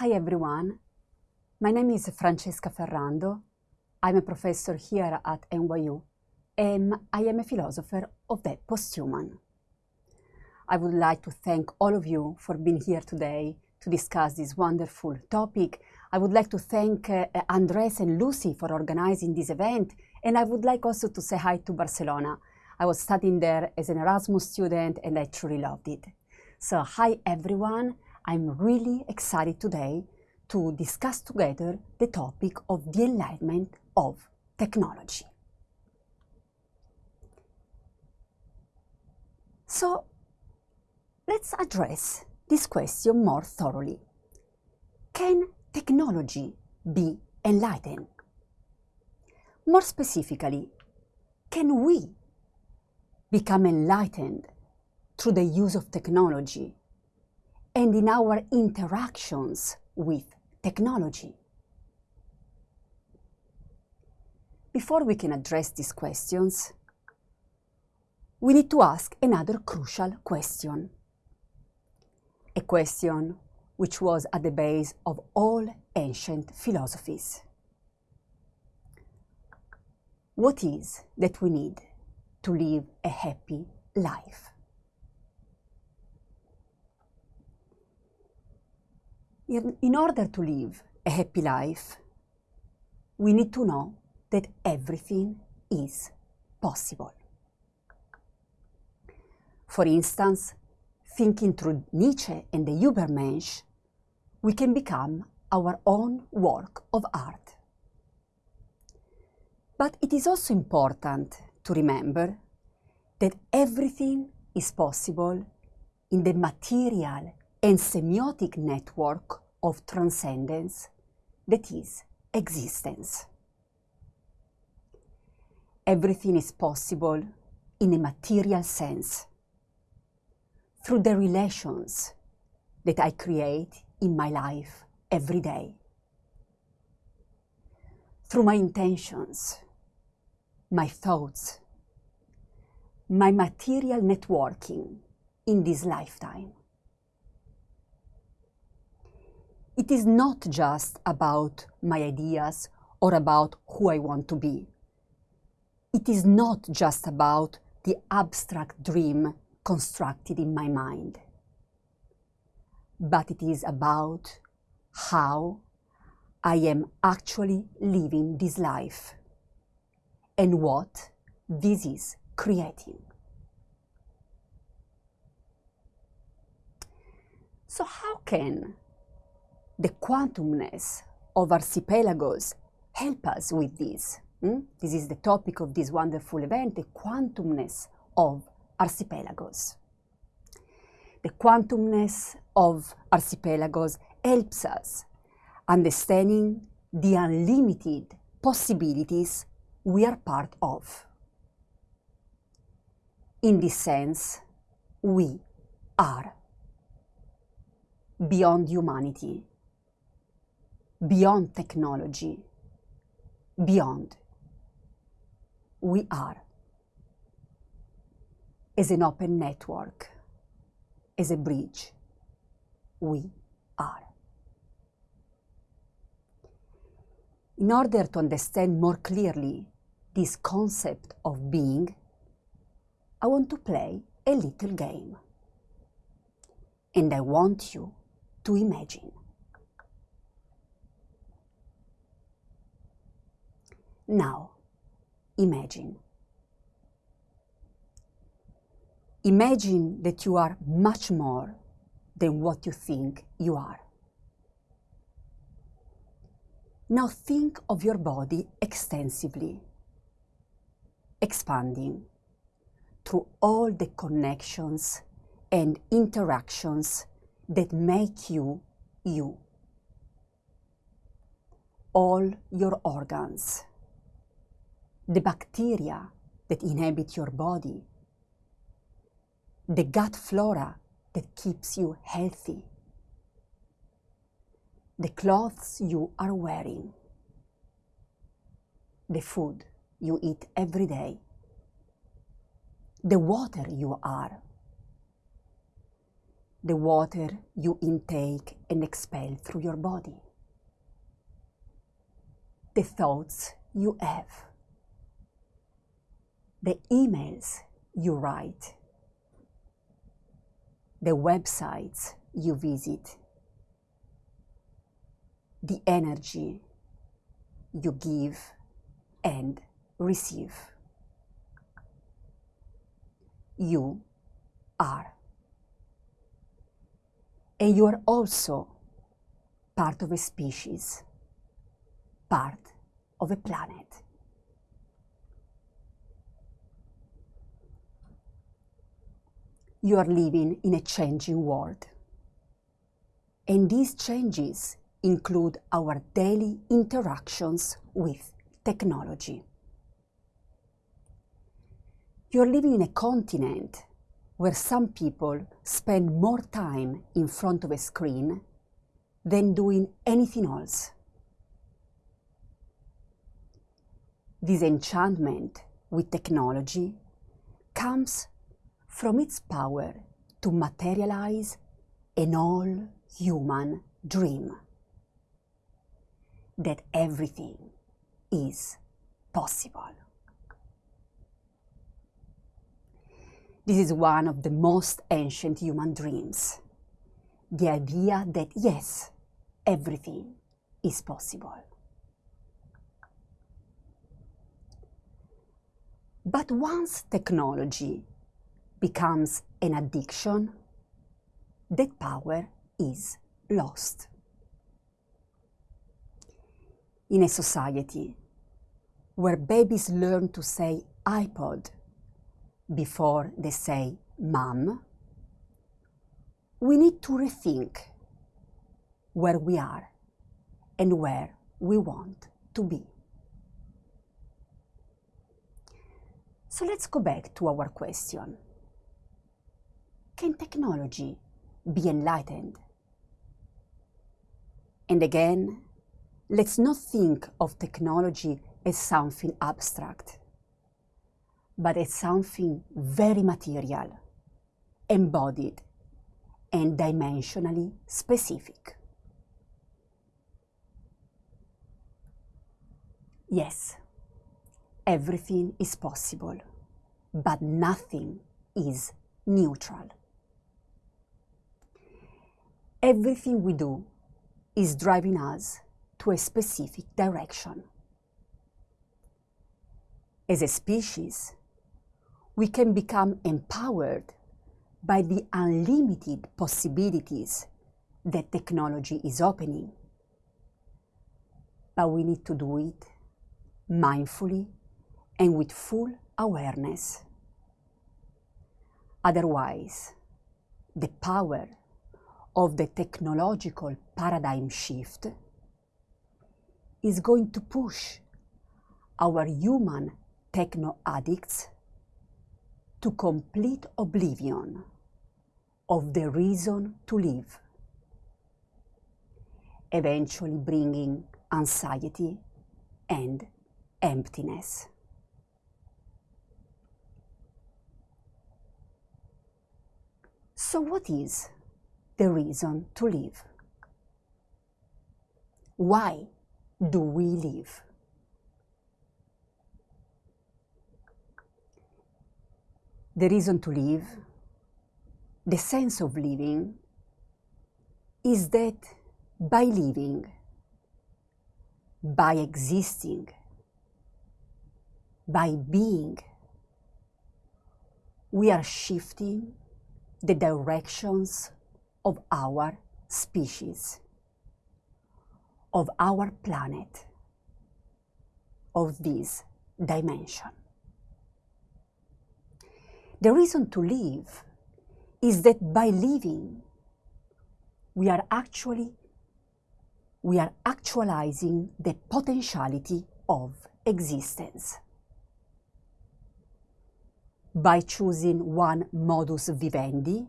Hi everyone, my name is Francesca Ferrando. I'm a professor here at NYU and I am a philosopher of the posthuman. I would like to thank all of you for being here today to discuss this wonderful topic. I would like to thank uh, Andres and Lucy for organizing this event and I would like also to say hi to Barcelona. I was studying there as an Erasmus student and I truly loved it. So hi everyone, I'm really excited today to discuss together the topic of the enlightenment of technology. So let's address this question more thoroughly. Can technology be enlightened? More specifically, can we become enlightened through the use of technology and in our interactions with technology? Before we can address these questions, we need to ask another crucial question. A question which was at the base of all ancient philosophies. What is that we need to live a happy life? In, order to live a happy life, we need to know that everything is possible. For instance, thinking through Nietzsche and the Übermensch, we can become our own work of art. But it is also important to remember that everything is possible in the material and semiotic network of transcendence that is existence. Everything is possible in a material sense through the relations that I create in my life every day, through my intentions, my thoughts, my material networking in this lifetime. It is not just about my ideas or about who I want to be. It is not just about the abstract dream constructed in my mind, but it is about how I am actually living this life and what this is creating. So how can the quantumness of archipelagos help us with this. Hmm? This is the topic of this wonderful event, the quantumness of archipelagos. The quantumness of archipelagos helps us understanding the unlimited possibilities we are part of. In this sense, we are beyond humanity beyond technology, beyond. We are. As an open network, as a bridge, we are. In order to understand more clearly this concept of being, I want to play a little game. And I want you to imagine. Now, imagine. Imagine that you are much more than what you think you are. Now think of your body extensively, expanding through all the connections and interactions that make you you. All your organs the bacteria that inhabit your body, the gut flora that keeps you healthy, the clothes you are wearing, the food you eat every day, the water you are, the water you intake and expel through your body, the thoughts you have, the emails you write, the websites you visit, the energy you give and receive. You are. And you are also part of a species, part of a planet. You are living in a changing world. And these changes include our daily interactions with technology. You're living in a continent where some people spend more time in front of a screen than doing anything else. This enchantment with technology comes from its power to materialize an all human dream that everything is possible. This is one of the most ancient human dreams. The idea that yes, everything is possible. But once technology becomes an addiction, that power is lost. In a society where babies learn to say iPod before they say mom, we need to rethink where we are and where we want to be. So let's go back to our question. Can technology be enlightened? And again, let's not think of technology as something abstract, but as something very material, embodied, and dimensionally specific. Yes, everything is possible, but nothing is neutral. Everything we do is driving us to a specific direction. As a species, we can become empowered by the unlimited possibilities that technology is opening. But we need to do it mindfully and with full awareness. Otherwise, the power of the technological paradigm shift is going to push our human techno addicts to complete oblivion of the reason to live, eventually bringing anxiety and emptiness. So, what is the reason to live? Why do we live? The reason to live, the sense of living, is that by living, by existing, by being, we are shifting the directions of our species, of our planet, of this dimension. The reason to live is that by living, we are actually we are actualizing the potentiality of existence by choosing one modus vivendi,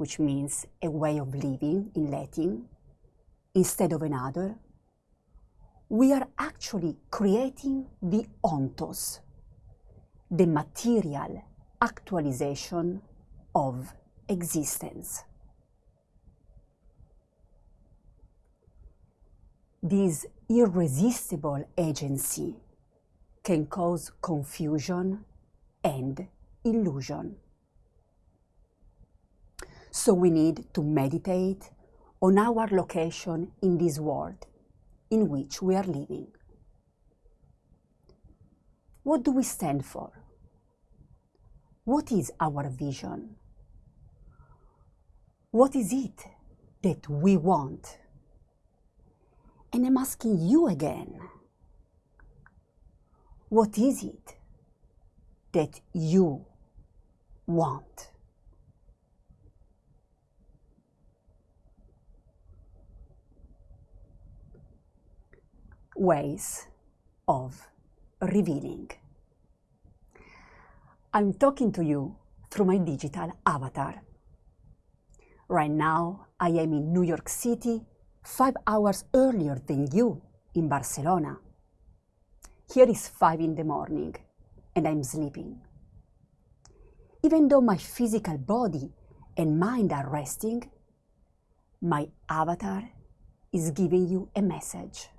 which means a way of living in Latin, instead of another, we are actually creating the ontos, the material actualization of existence. This irresistible agency can cause confusion and illusion. So we need to meditate on our location in this world in which we are living. What do we stand for? What is our vision? What is it that we want? And I'm asking you again, what is it that you want? Ways of revealing. I'm talking to you through my digital avatar. Right now, I am in New York City, five hours earlier than you in Barcelona. Here is five in the morning, and I'm sleeping. Even though my physical body and mind are resting, my avatar is giving you a message.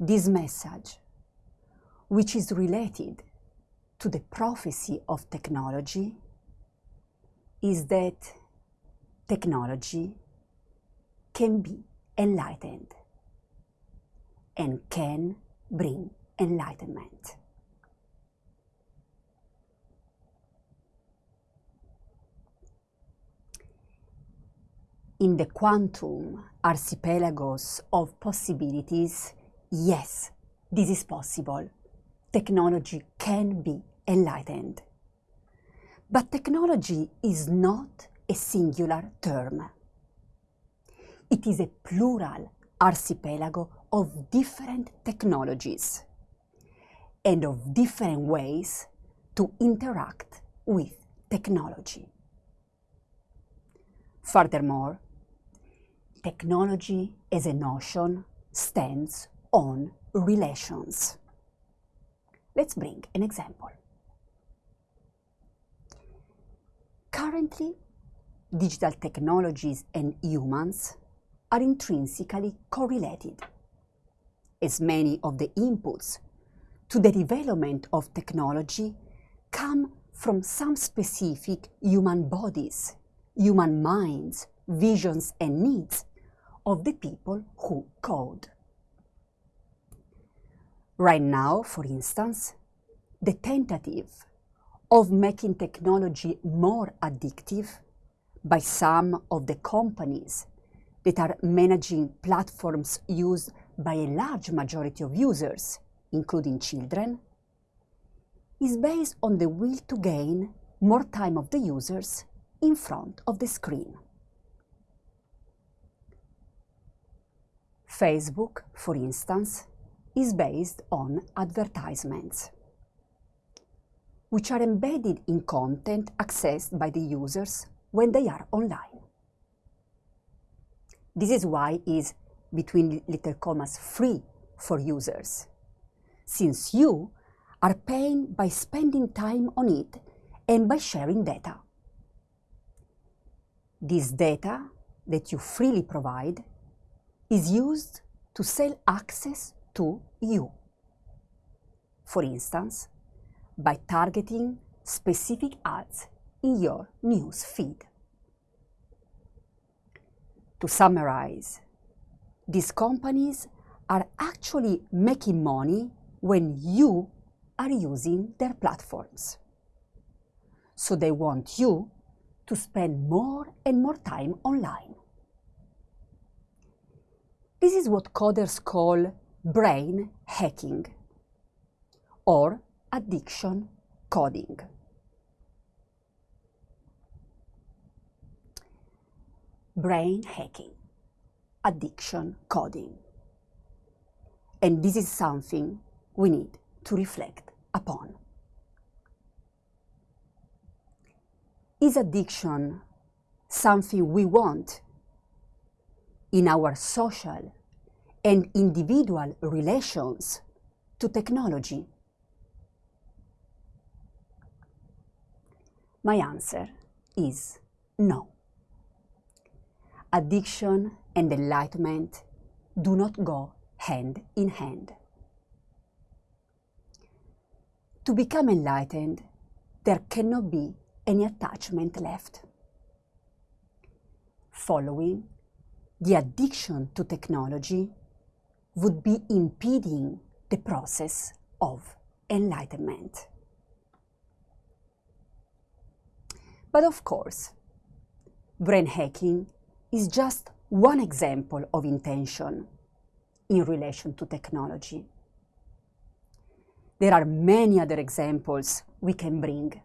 This message, which is related to the prophecy of technology, is that technology can be enlightened and can bring enlightenment. In the quantum archipelagos of possibilities, yes, this is possible. Technology can be enlightened. But technology is not a singular term. It is a plural archipelago of different technologies and of different ways to interact with technology. Furthermore, technology as a notion stands on relations. Let's bring an example. Currently, digital technologies and humans are intrinsically correlated, as many of the inputs to the development of technology come from some specific human bodies, human minds, visions and needs of the people who code. Right now, for instance, the tentative of making technology more addictive by some of the companies that are managing platforms used by a large majority of users, including children, is based on the will to gain more time of the users in front of the screen. Facebook, for instance, is based on advertisements which are embedded in content accessed by the users when they are online. This is why is between little commas free for users, since you are paying by spending time on it and by sharing data. This data that you freely provide is used to sell access to you. For instance, by targeting specific ads in your news feed. To summarize, these companies are actually making money when you are using their platforms. So they want you to spend more and more time online. This is what coders call brain hacking or addiction coding. Brain hacking, addiction coding. And this is something we need to reflect upon. Is addiction something we want in our social and individual relations to technology? My answer is no. addiction and enlightenment do not go hand in hand. To become enlightened, there cannot be any attachment left. Following, the addiction to technology would be impeding the process of enlightenment. But of course, brain hacking is just one example of intention in relation to technology. There are many other examples we can bring.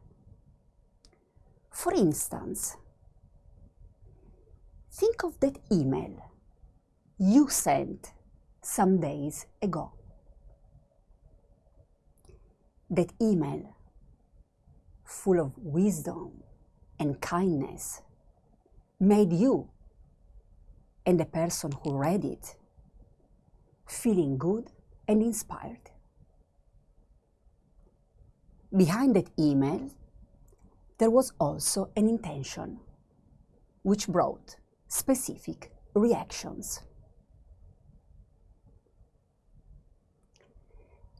For instance, think of that email you sent some days ago. That email, full of wisdom and kindness, made you and the person who read it feeling good and inspired. Behind that email, there was also an intention, which brought specific reactions.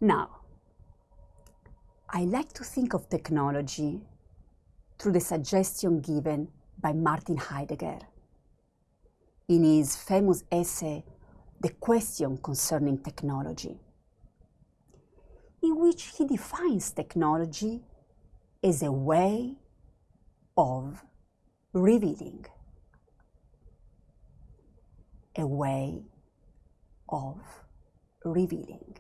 Now, I like to think of technology through the suggestion given by Martin Heidegger. In his famous essay, The Question Concerning Technology, in which he defines technology as a way of revealing, a way of revealing,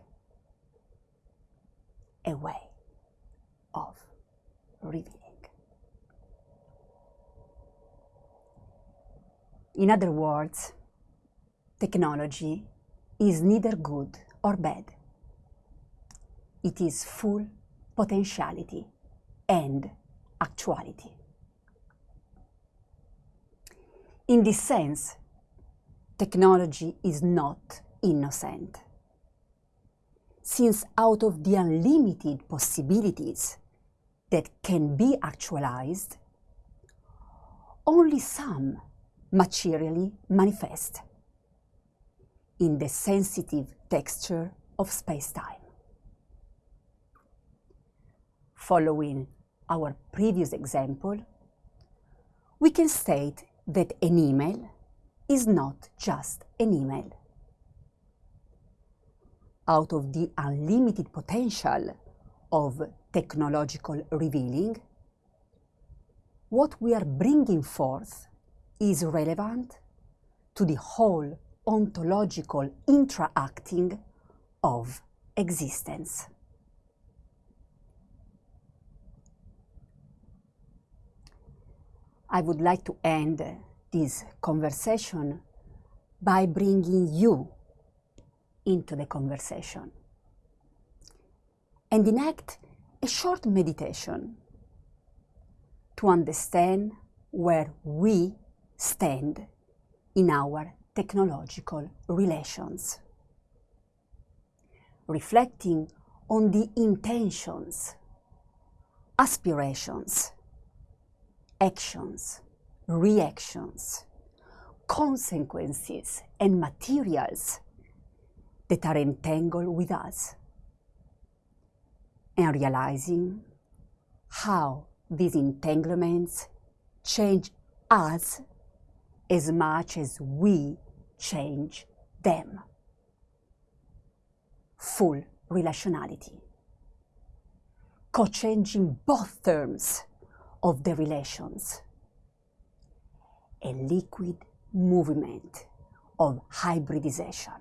a way of revealing. In other words, technology is neither good or bad. It is full potentiality and actuality. In this sense, technology is not innocent, since out of the unlimited possibilities that can be actualized, only some materially manifest in the sensitive texture of space-time. Following our previous example, we can state that an email is not just an email. Out of the unlimited potential of technological revealing, what we are bringing forth is relevant to the whole ontological intra-acting of existence. I would like to end this conversation by bringing you into the conversation. And enact a short meditation to understand where we stand in our technological relations, reflecting on the intentions, aspirations, actions, reactions, consequences, and materials that are entangled with us, and realizing how these entanglements change us as much as we change them. Full relationality. Co-changing both terms of the relations. A liquid movement of hybridization.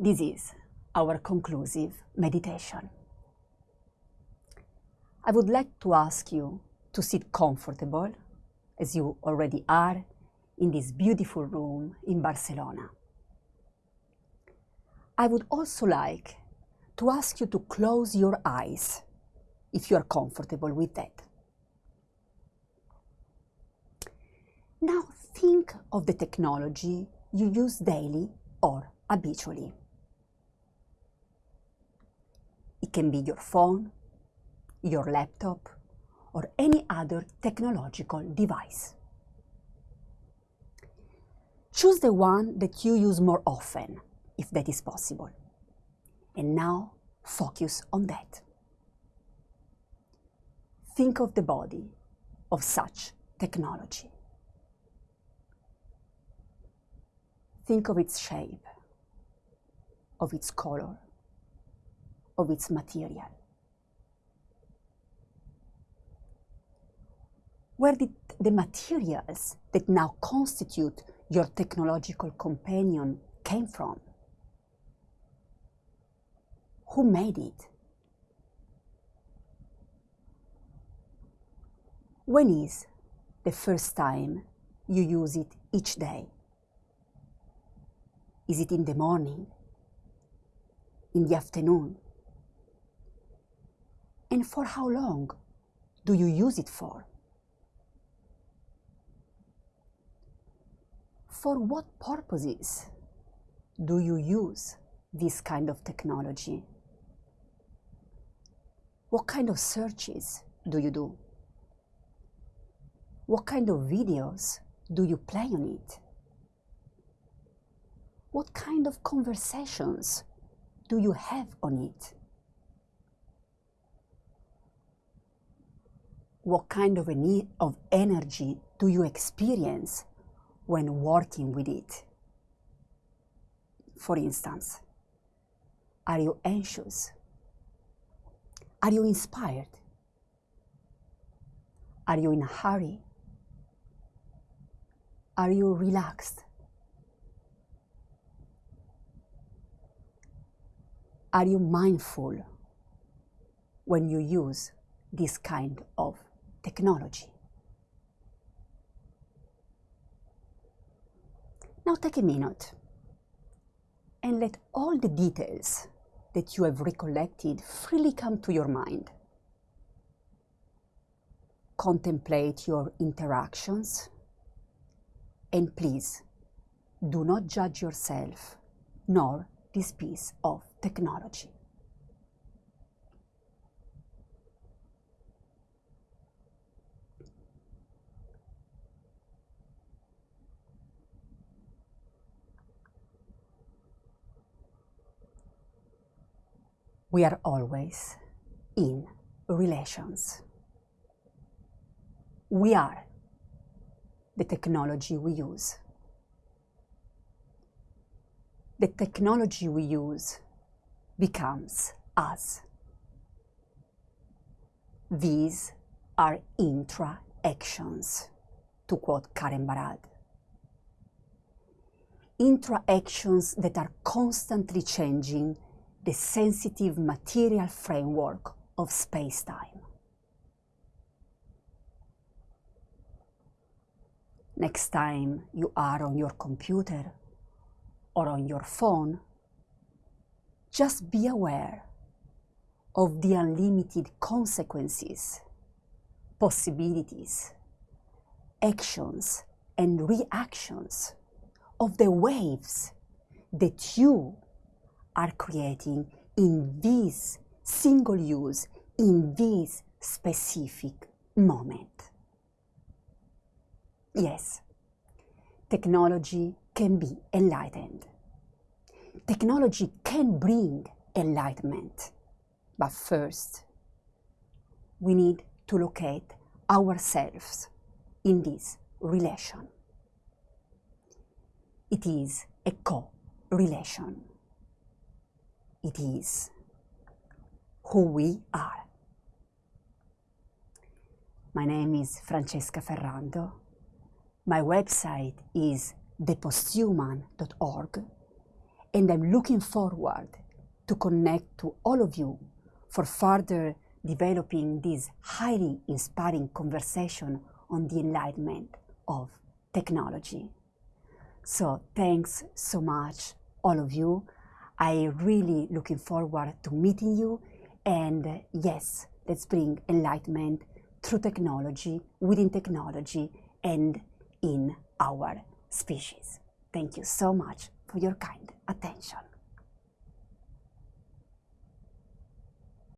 This is our conclusive meditation. I would like to ask you to sit comfortable, as you already are, in this beautiful room in Barcelona. I would also like to ask you to close your eyes if you are comfortable with that. Now think of the technology you use daily or habitually. It can be your phone, your laptop, or any other technological device. Choose the one that you use more often, if that is possible. And now focus on that. Think of the body of such technology. Think of its shape, of its color, of its material. Where did the materials that now constitute your technological companion came from? Who made it? When is the first time you use it each day? Is it in the morning? In the afternoon? And for how long do you use it for? For what purposes do you use this kind of technology? What kind of searches do you do? What kind of videos do you play on it? What kind of conversations do you have on it? What kind of, need of energy do you experience when working with it? For instance, are you anxious? Are you inspired? Are you in a hurry? Are you relaxed? Are you mindful when you use this kind of technology? Now take a minute and let all the details that you have recollected freely come to your mind. Contemplate your interactions and please do not judge yourself nor this piece of technology. We are always in relations. We are the technology we use. The technology we use becomes us. These are intra-actions, to quote Karen Barad. Intra-actions that are constantly changing the sensitive material framework of space-time. Next time you are on your computer or on your phone, just be aware of the unlimited consequences, possibilities, actions, and reactions of the waves that you are creating in this single use, in this specific moment. Yes, technology can be enlightened. Technology can bring enlightenment. But first, we need to locate ourselves in this relation. It is a co-relation it is who we are. My name is Francesca Ferrando. My website is theposthuman.org and I'm looking forward to connect to all of you for further developing this highly inspiring conversation on the enlightenment of technology. So thanks so much, all of you. I really looking forward to meeting you. And yes, let's bring enlightenment through technology, within technology, and in our species. Thank you so much for your kind attention.